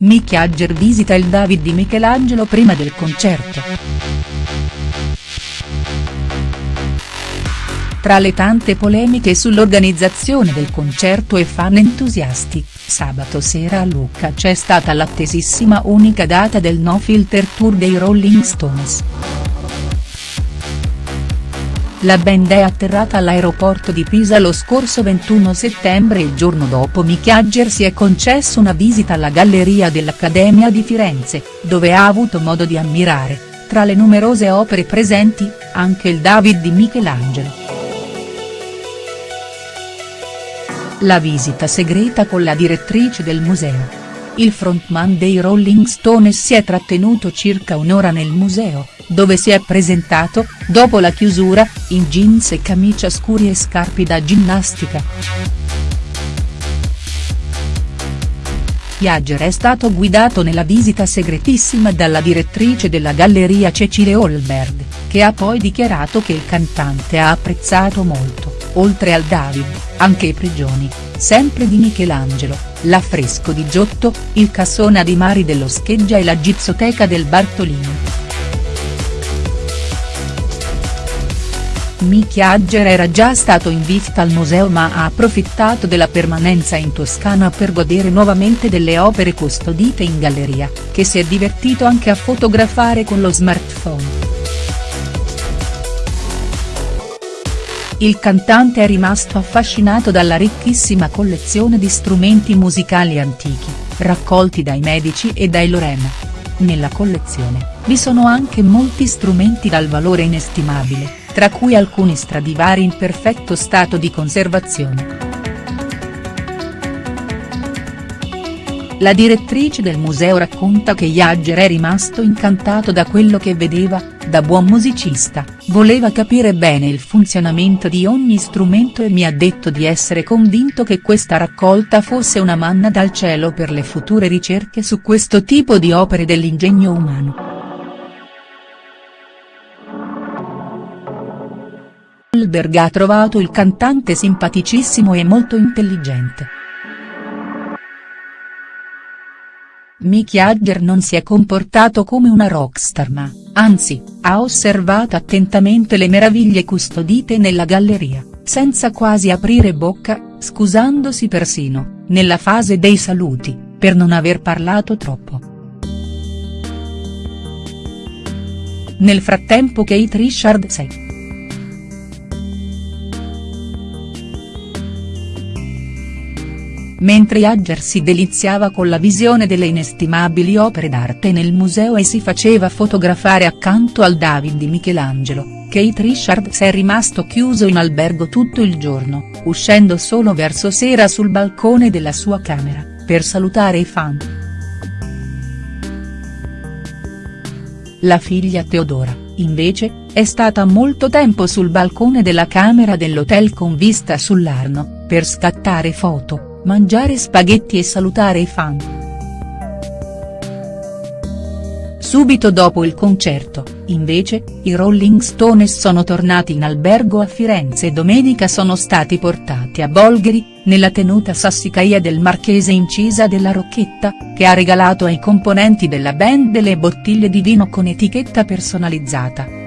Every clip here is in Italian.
Mick Jagger visita il David di Michelangelo prima del concerto. Tra le tante polemiche sull'organizzazione del concerto e fan entusiasti, sabato sera a Lucca c'è stata l'attesissima unica data del No Filter Tour dei Rolling Stones. La band è atterrata all'aeroporto di Pisa lo scorso 21 settembre e il giorno dopo Mick Jagger si è concesso una visita alla Galleria dell'Accademia di Firenze, dove ha avuto modo di ammirare, tra le numerose opere presenti, anche il David di Michelangelo. La visita segreta con la direttrice del museo. Il frontman dei Rolling Stones si è trattenuto circa un'ora nel museo, dove si è presentato, dopo la chiusura, in jeans e camicia scuri e scarpe da ginnastica. Jagger è stato guidato nella visita segretissima dalla direttrice della galleria Cecile Holberg, che ha poi dichiarato che il cantante ha apprezzato molto, oltre al David, anche i prigioni, sempre di Michelangelo, l'affresco di Giotto, il cassona di Mari dello Scheggia e la gipsoteca del Bartolino. Mick Jagger era già stato in visita al museo ma ha approfittato della permanenza in Toscana per godere nuovamente delle opere custodite in galleria, che si è divertito anche a fotografare con lo smartphone. Il cantante è rimasto affascinato dalla ricchissima collezione di strumenti musicali antichi, raccolti dai Medici e dai Lorena. Nella collezione, vi sono anche molti strumenti dal valore inestimabile, tra cui alcuni Stradivari in perfetto stato di conservazione. La direttrice del museo racconta che Jagger è rimasto incantato da quello che vedeva, da buon musicista, voleva capire bene il funzionamento di ogni strumento e mi ha detto di essere convinto che questa raccolta fosse una manna dal cielo per le future ricerche su questo tipo di opere dell'ingegno umano. Goldberg ha trovato il cantante simpaticissimo e molto intelligente. Mick Jagger non si è comportato come una rockstar ma, anzi, ha osservato attentamente le meraviglie custodite nella galleria, senza quasi aprire bocca, scusandosi persino, nella fase dei saluti, per non aver parlato troppo. Nel frattempo Kate Richard sei. Mentre Jagger si deliziava con la visione delle inestimabili opere d'arte nel museo e si faceva fotografare accanto al David di Michelangelo, Kate Richards è rimasto chiuso in albergo tutto il giorno, uscendo solo verso sera sul balcone della sua camera, per salutare i fan. La figlia Teodora, invece, è stata molto tempo sul balcone della camera dell'hotel con vista sull'Arno, per scattare foto mangiare spaghetti e salutare i fan. Subito dopo il concerto, invece, i Rolling Stones sono tornati in albergo a Firenze e domenica sono stati portati a Bolgheri, nella tenuta sassicaia del marchese incisa della Rocchetta, che ha regalato ai componenti della band delle bottiglie di vino con etichetta personalizzata.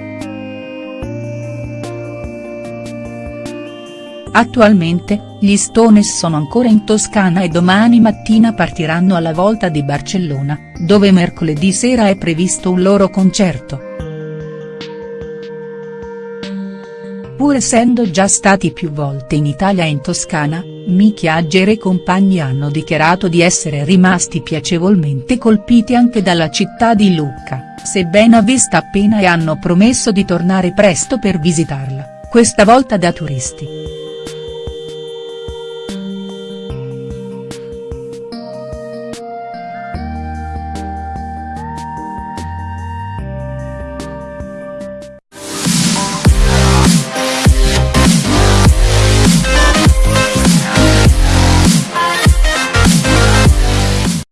Attualmente, gli Stones sono ancora in Toscana e domani mattina partiranno alla volta di Barcellona, dove mercoledì sera è previsto un loro concerto. Pur essendo già stati più volte in Italia e in Toscana, Mick Jagger e compagni hanno dichiarato di essere rimasti piacevolmente colpiti anche dalla città di Lucca, sebbene vista appena e hanno promesso di tornare presto per visitarla, questa volta da turisti.